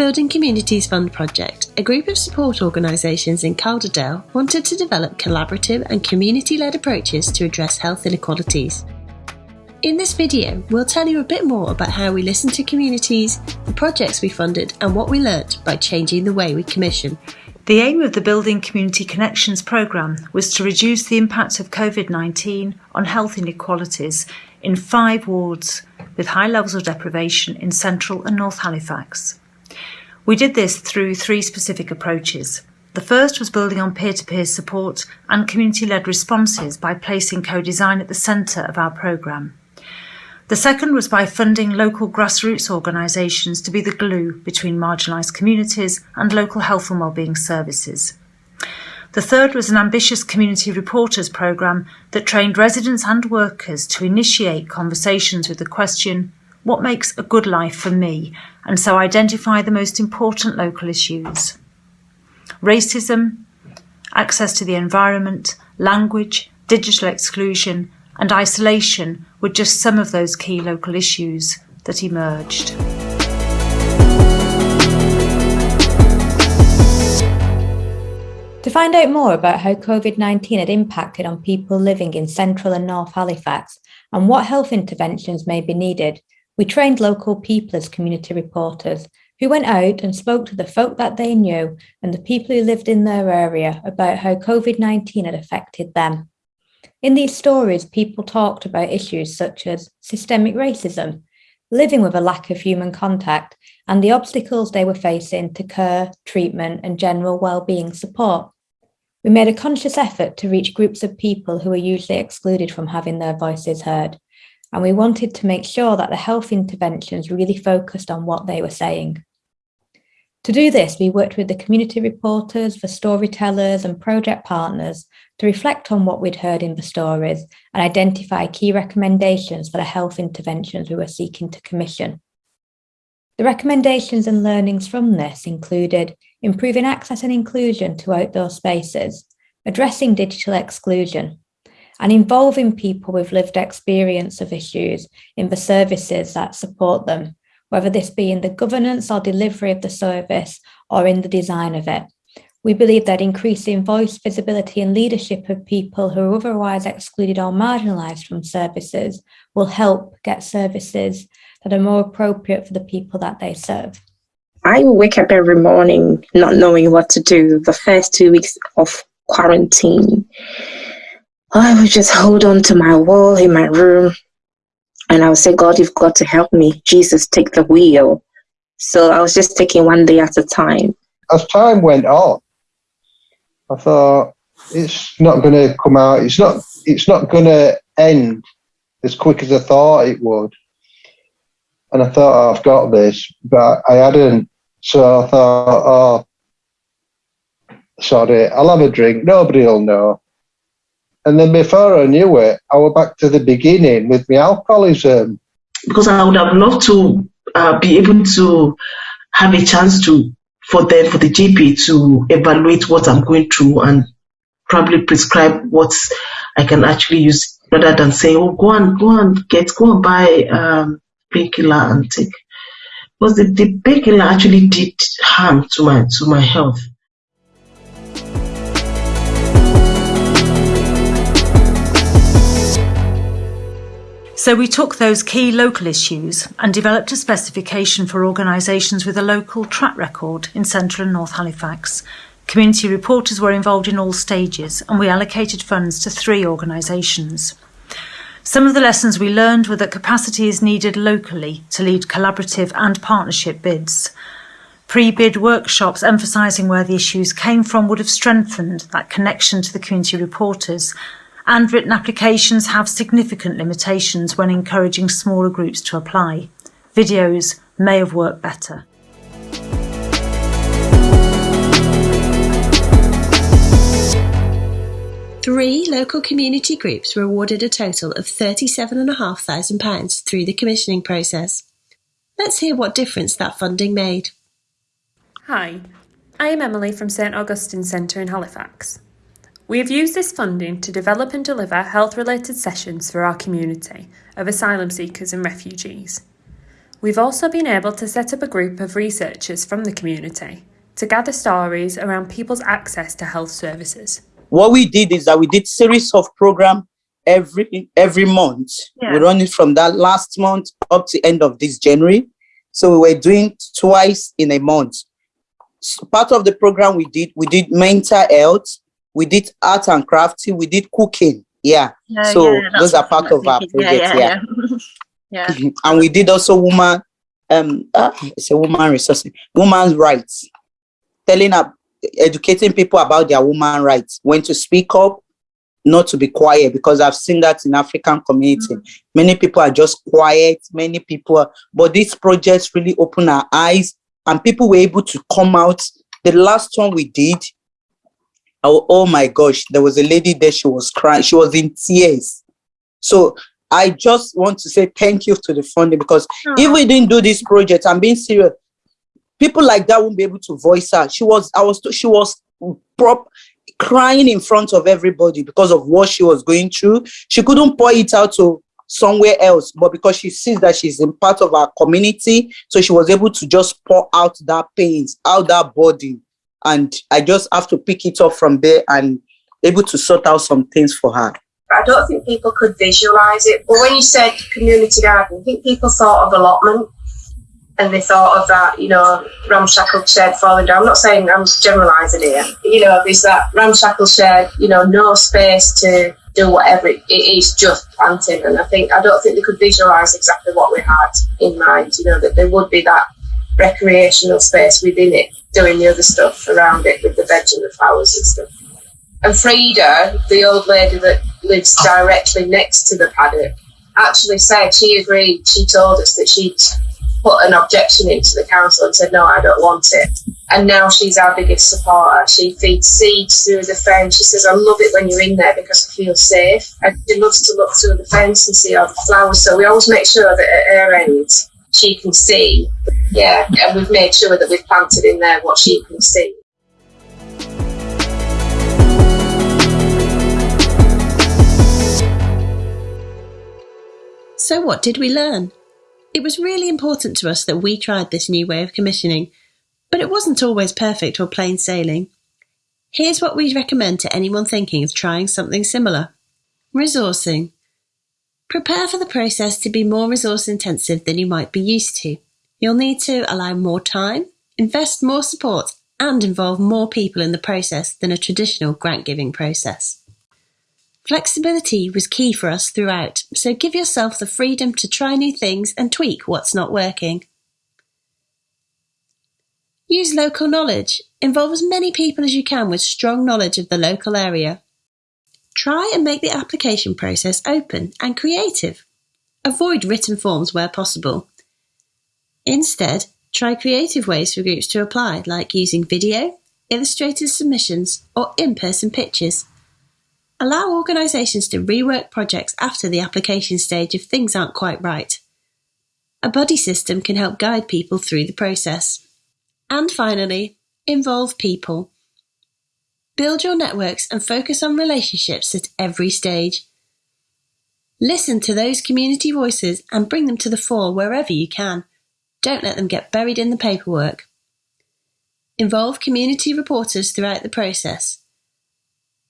Building Communities Fund project, a group of support organisations in Calderdale wanted to develop collaborative and community led approaches to address health inequalities. In this video, we'll tell you a bit more about how we listen to communities, the projects we funded, and what we learnt by changing the way we commission. The aim of the Building Community Connections programme was to reduce the impact of COVID 19 on health inequalities in five wards with high levels of deprivation in central and north Halifax. We did this through three specific approaches. The first was building on peer to peer support and community led responses by placing co design at the centre of our programme. The second was by funding local grassroots organisations to be the glue between marginalised communities and local health and wellbeing services. The third was an ambitious community reporters programme that trained residents and workers to initiate conversations with the question, what makes a good life for me? And so identify the most important local issues. Racism, access to the environment, language, digital exclusion, and isolation were just some of those key local issues that emerged. To find out more about how COVID 19 had impacted on people living in central and north Halifax and what health interventions may be needed, we trained local people as community reporters who went out and spoke to the folk that they knew and the people who lived in their area about how COVID 19 had affected them. In these stories, people talked about issues such as systemic racism, living with a lack of human contact, and the obstacles they were facing to care, treatment, and general well-being support. We made a conscious effort to reach groups of people who are usually excluded from having their voices heard, and we wanted to make sure that the health interventions really focused on what they were saying. To do this, we worked with the community reporters, the storytellers and project partners to reflect on what we'd heard in the stories and identify key recommendations for the health interventions we were seeking to commission. The recommendations and learnings from this included improving access and inclusion to outdoor spaces, addressing digital exclusion, and involving people with lived experience of issues in the services that support them, whether this be in the governance or delivery of the service or in the design of it. We believe that increasing voice, visibility and leadership of people who are otherwise excluded or marginalised from services will help get services that are more appropriate for the people that they serve. I wake up every morning not knowing what to do the first two weeks of quarantine. I would just hold on to my wall in my room and I would say, God, you've got to help me. Jesus, take the wheel. So I was just taking one day at a time. As time went on, I thought it's not going to come out. It's not. It's not going to end as quick as I thought it would. And I thought, oh, I've got this, but I hadn't. So I thought, oh, sorry, I'll have a drink. Nobody will know. And then before I knew it, I was back to the beginning with my alcoholism. Because I would have loved to uh, be able to have a chance to, for them, for the GP to evaluate what I'm going through and probably prescribe what I can actually use rather than saying, oh, go and go and get, go and buy um, painkiller and take. Because the, the painkiller actually did harm to my to my health. So we took those key local issues and developed a specification for organisations with a local track record in central and north Halifax. Community reporters were involved in all stages and we allocated funds to three organisations. Some of the lessons we learned were that capacity is needed locally to lead collaborative and partnership bids. Pre-bid workshops emphasising where the issues came from would have strengthened that connection to the community reporters and written applications have significant limitations when encouraging smaller groups to apply. Videos may have worked better. Three local community groups were awarded a total of £37,500 through the commissioning process. Let's hear what difference that funding made. Hi, I am Emily from St Augustine Centre in Halifax. We have used this funding to develop and deliver health related sessions for our community of asylum seekers and refugees. We've also been able to set up a group of researchers from the community to gather stories around people's access to health services. What we did is that we did series of program every every month. Yeah. We run it from that last month up to end of this January. So we were doing twice in a month. So part of the program we did, we did mental health, we did art and crafting, we did cooking. Yeah. So those are part of our project. Yeah. yeah. and we did also woman um uh, it's a woman resource woman's rights telling up educating people about their woman rights when to speak up not to be quiet because i've seen that in african community many people are just quiet many people are, but these projects really open our eyes and people were able to come out the last one we did oh, oh my gosh there was a lady there she was crying she was in tears so I just want to say thank you to the funding because if we didn't do this project, I'm being serious. People like that won't be able to voice her. She was, I was, she was prop crying in front of everybody because of what she was going through. She couldn't pour it out to somewhere else, but because she sees that she's in part of our community, so she was able to just pour out that pains, out that body, and I just have to pick it up from there and able to sort out some things for her. I don't think people could visualise it. But when you said community garden, I think people thought of allotment and they thought of that, you know, ramshackle shed falling down. I'm not saying I'm generalising here. You know, there's that ramshackle shed, you know, no space to do whatever it, is, just planting. And I think I don't think they could visualise exactly what we had in mind. You know, that there would be that recreational space within it, doing the other stuff around it with the veg and the flowers and stuff. And Frida, the old lady that lives oh. directly next to the paddock, actually said she agreed. She told us that she'd put an objection into the council and said, no, I don't want it. And now she's our biggest supporter. She feeds seeds through the fence. She says, I love it when you're in there because I feel safe. And she loves to look through the fence and see all the flowers. So we always make sure that at her end, she can see. Yeah, and we've made sure that we've planted in there what she can see. So, what did we learn? It was really important to us that we tried this new way of commissioning, but it wasn't always perfect or plain sailing. Here's what we'd recommend to anyone thinking of trying something similar resourcing. Prepare for the process to be more resource intensive than you might be used to. You'll need to allow more time, invest more support, and involve more people in the process than a traditional grant giving process. Flexibility was key for us throughout, so give yourself the freedom to try new things and tweak what's not working. Use local knowledge. Involve as many people as you can with strong knowledge of the local area. Try and make the application process open and creative. Avoid written forms where possible. Instead, try creative ways for groups to apply, like using video, illustrated submissions, or in person pitches. Allow organisations to rework projects after the application stage if things aren't quite right. A buddy system can help guide people through the process. And finally, involve people. Build your networks and focus on relationships at every stage. Listen to those community voices and bring them to the fore wherever you can. Don't let them get buried in the paperwork. Involve community reporters throughout the process.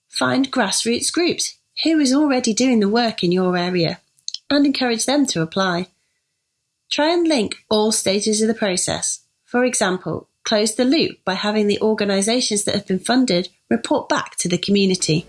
Find grassroots groups who is already doing the work in your area and encourage them to apply. Try and link all stages of the process. For example, close the loop by having the organisations that have been funded report back to the community.